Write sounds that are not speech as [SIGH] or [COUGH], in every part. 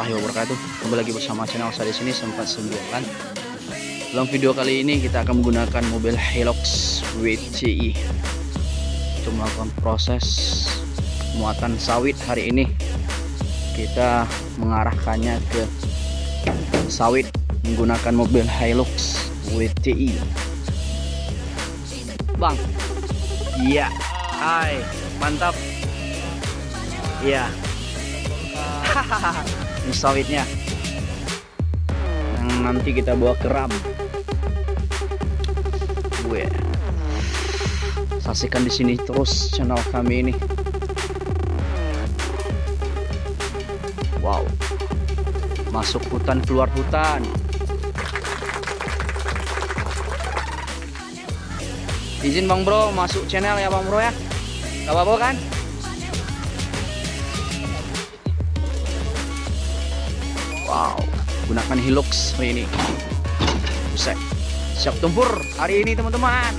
warahmatullahi wabarakatuh. Kembali lagi bersama channel saya di sini sempat sembilan. Dalam video kali ini kita akan menggunakan mobil Hilux WCI untuk melakukan proses muatan sawit hari ini. Kita mengarahkannya ke sawit menggunakan mobil Hilux WCI. Bang, iya, hai, mantap. Iya ini [LAUGHS] sawitnya. Yang nanti kita bawa ke ram. Gue saksikan di sini terus channel kami ini. Wow. Masuk hutan keluar hutan. Izin bang bro masuk channel ya bang bro ya. Gak apa-apa kan gunakan Hilux ini. Buset. Siap tempur hari ini teman-teman.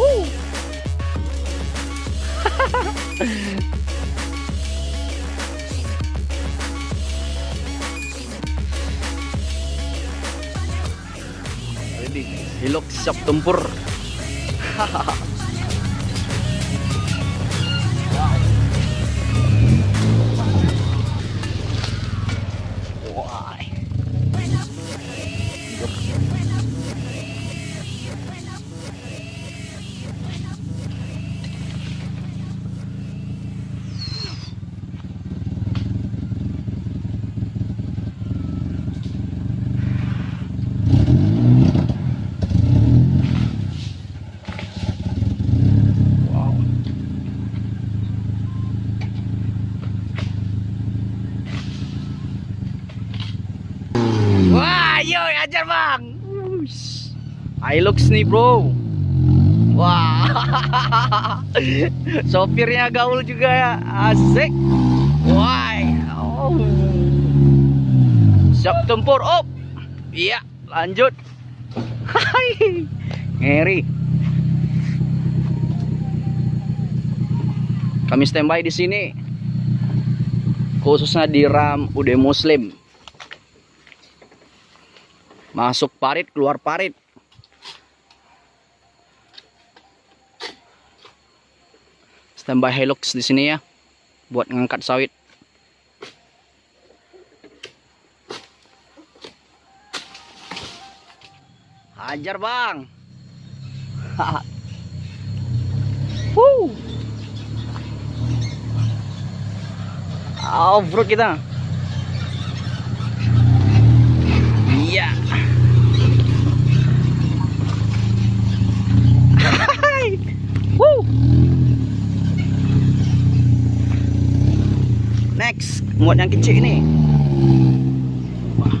[LAUGHS] Ready. Hilux siap tempur. Why? [LAUGHS] Hilux nih bro. Wah, [LAUGHS] sopirnya gaul juga ya, asik. Wah, oh. siap tempur. Oh, iya, lanjut. Hai, ngeri. Kami standby di sini, khususnya di ram UD Muslim masuk parit keluar parit standby Hilux di sini ya buat ngangkat sawit. Hajar bang. Woo. off road kita Iya. Hai. Woo. Next, muat yang kecil. Wah.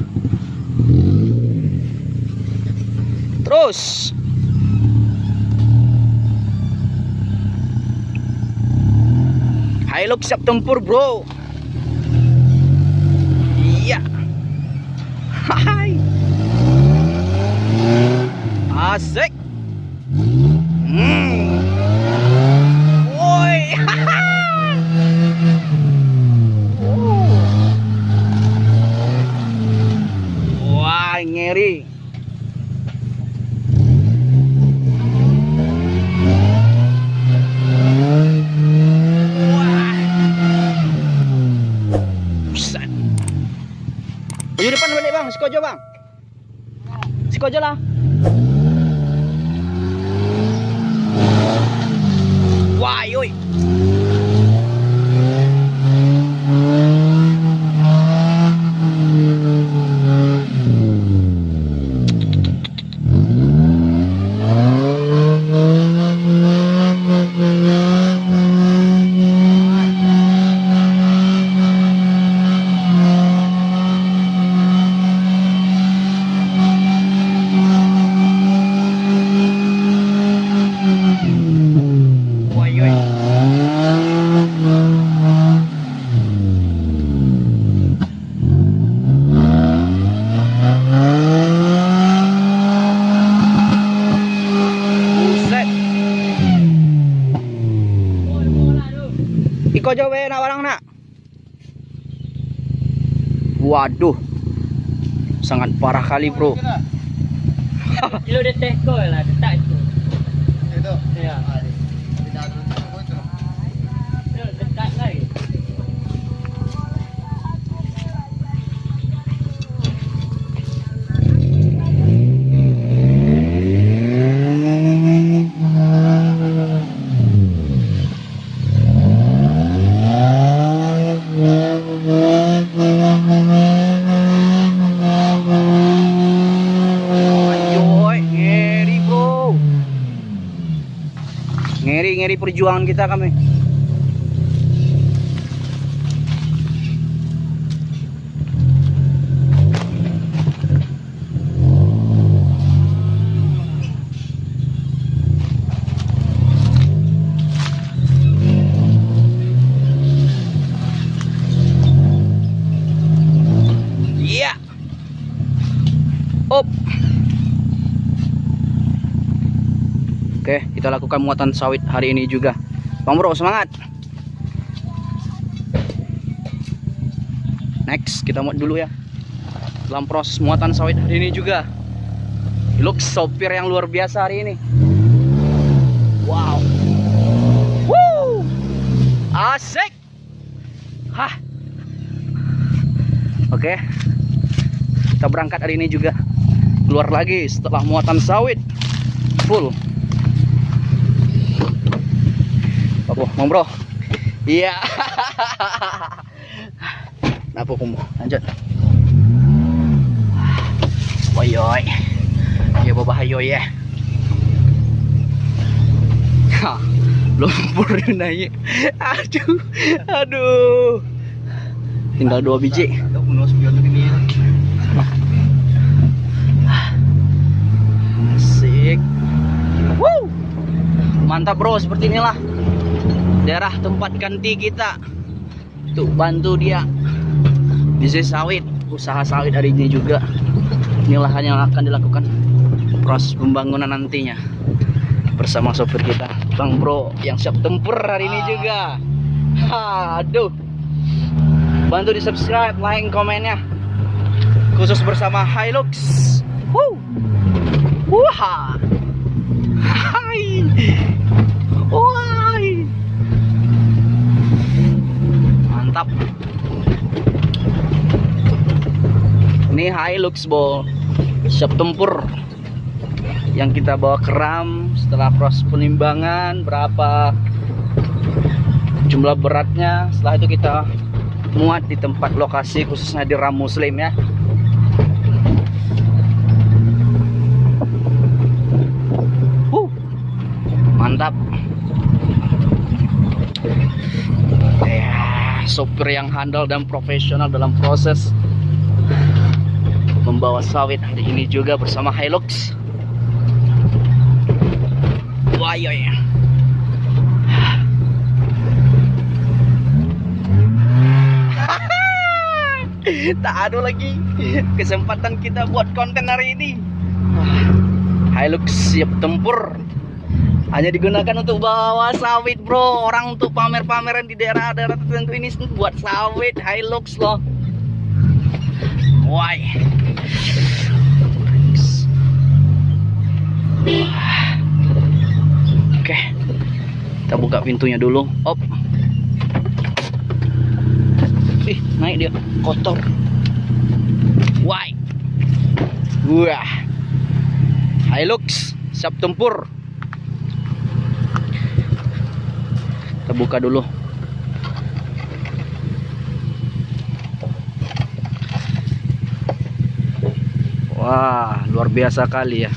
Terus. Hilux siap tempur, Bro. Iya. Hai. Asik. Hmm. Buset. Di depan balik bang, sikojo bang. Sikojo lah. Wah, yoi. Waduh. Sangat parah kali, Bro. Kilo dia teko lah, dia tak itu. Itu. Ya. Perjuangan kita kami. Iya. Oke, kita lakukan muatan sawit hari ini juga. Bang Bro, semangat. Next, kita muat dulu ya. Dalam proses muatan sawit hari ini juga. Look sopir yang luar biasa hari ini. Wow. Woo! Asik. Hah. Oke. Kita berangkat hari ini juga. Keluar lagi setelah muatan sawit. Full. Apa, Bang Bro? Iya. [LAUGHS] Kenapa kamu? Lanjut. Woyoy. Ya bahayo ya. Ha, lumpur naik. Aduh. Aduh. Tinggal dua biji. Asik. Woo. Mantap bro, seperti inilah daerah tempat ganti kita untuk bantu dia bisnis sawit, usaha sawit hari ini juga. Inilah yang akan dilakukan proses pembangunan nantinya bersama sopir kita, Bang Bro yang siap tempur hari ini Ah. juga. Aduh. Bantu di subscribe, like, komennya. Khusus bersama Hilux. Woo. Wah. Hai. Wah. Mantap. Ini Hilux, Bo. Siap tempur. Yang kita bawa keram setelah proses penimbangan berapa jumlah beratnya. Setelah itu kita muat di tempat lokasi khususnya di Ram Muslim ya. Huh. Mantap. Ya, sopir yang handal dan profesional dalam proses membawa sawit hari ini juga bersama Hilux. Wah, iya, iya. [LAUGHS] tak ada lagi kesempatan kita buat konten hari ini Hilux siap tempur hanya digunakan untuk bawa sawit bro orang untuk pamer-pameran di daerah-daerah tertentu ini buat sawit Hilux loh why oke kita buka pintunya dulu op Ih, naik dia kotor. Why? Wah. Hilux siap tempur. Kita buka dulu. Wah, luar biasa kali ya.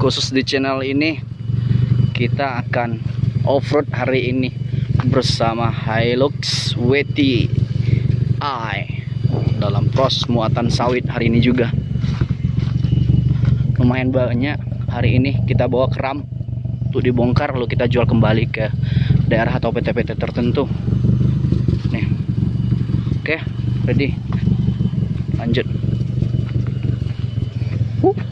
Khusus di channel ini kita akan off-road hari ini bersama Hilux WTI dalam proses muatan sawit hari ini juga. Lumayan banyak hari ini kita bawa keram untuk dibongkar lalu kita jual kembali ke daerah atau PT-PT tertentu. Nih. Oke ready lanjut Uh.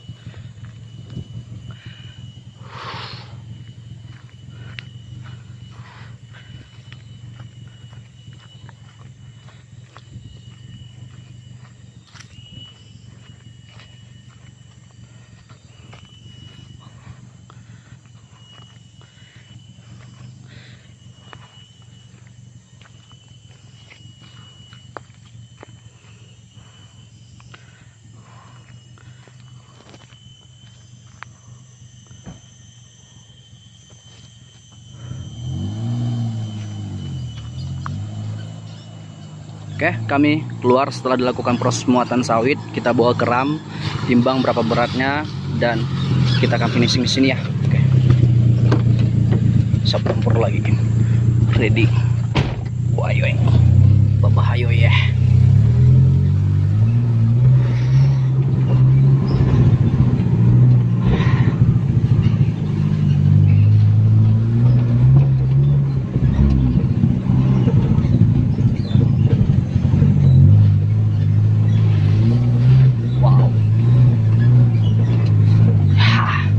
Oke, kami keluar setelah dilakukan proses muatan sawit. Kita bawa ke ram, timbang berapa beratnya, dan kita akan finishing di sini ya. Oke. Siap tempur lagi. Ready. Wah, ayo, Bapak ayo ya. Wow. Hah.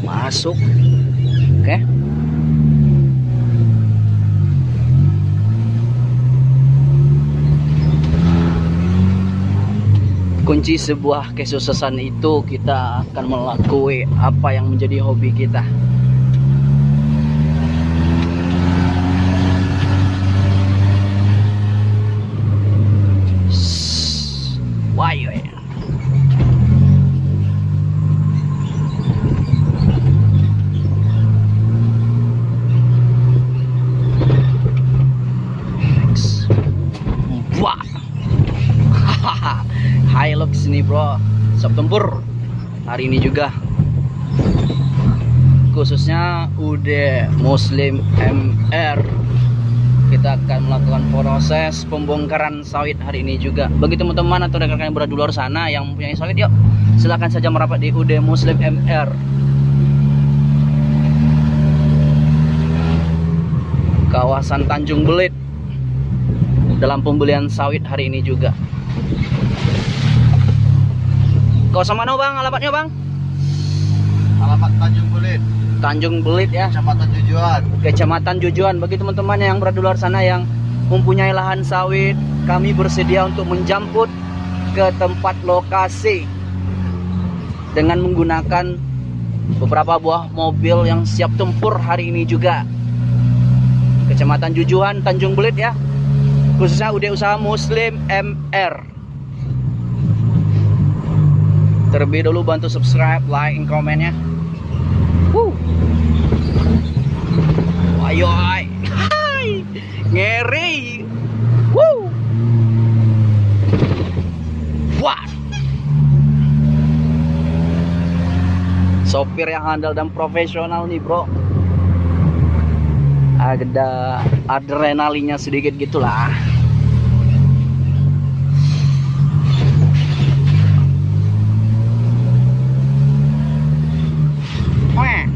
Masuk. Oke. Kunci sebuah kesuksesan itu kita akan melakukan apa yang menjadi hobi kita. Why you Next. Wah. Hilux nih bro. September. Hari ini juga. Khususnya UD Muslim MR kita akan melakukan proses pembongkaran sawit hari ini juga bagi teman-teman atau rekan-rekan yang berada di luar sana yang mempunyai sawit yuk silahkan saja merapat di UD Muslim MR kawasan Tanjung Belit dalam pembelian sawit hari ini juga kawasan mana bang? Alamatnya bang? Alamat Tanjung Bulit, Tanjung Belit ya. Kecamatan Tujuan. Kecamatan Jujuan. Bagi teman-teman yang berada di luar sana yang mempunyai lahan sawit kami bersedia untuk menjemput ke tempat lokasi dengan menggunakan beberapa buah mobil yang siap tempur hari ini juga. Kecamatan Jujuan Tanjung Belit ya. Khususnya UD Usaha Muslim MR terlebih dulu bantu subscribe like and komennya Woo. Ayo, ay. Ngeri. Woo. Wah. Sopir yang handal dan profesional nih, Bro. Ada adrenalinnya sedikit gitulah. Wah.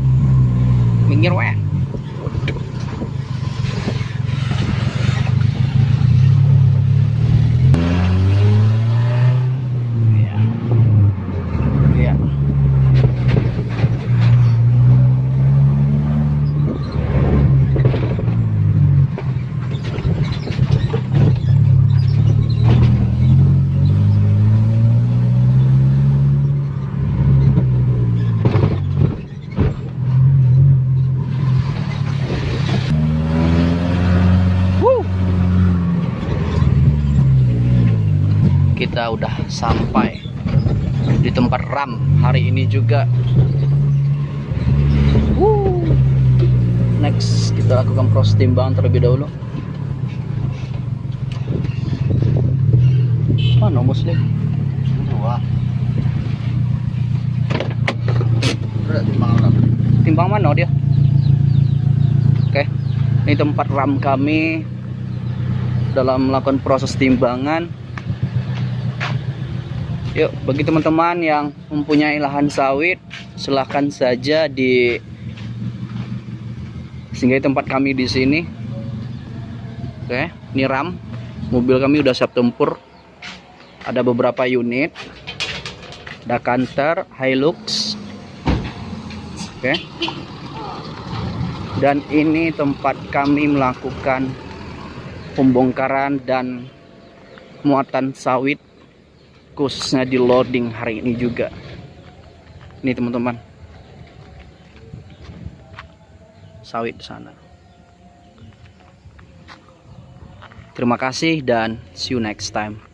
Minggir, wah. Iya. Iya. Wuh. Kita udah sampai di tempat ram hari ini juga. Wuh. Next kita lakukan proses timbangan terlebih dahulu. Mana muslim? Dua. Timbang. Timbang mana dia? Oke. Ini tempat ram kami dalam melakukan proses timbangan. Yuk, bagi teman-teman yang mempunyai lahan sawit, silahkan saja di sehingga tempat kami di sini. Oke, ini ram. Mobil kami udah siap tempur. ada beberapa unit ada Canter Hilux oke dan ini tempat kami melakukan pembongkaran dan muatan sawit khususnya di loading hari ini juga. Ini teman-teman. Sawit sana. Terima kasih dan see you next time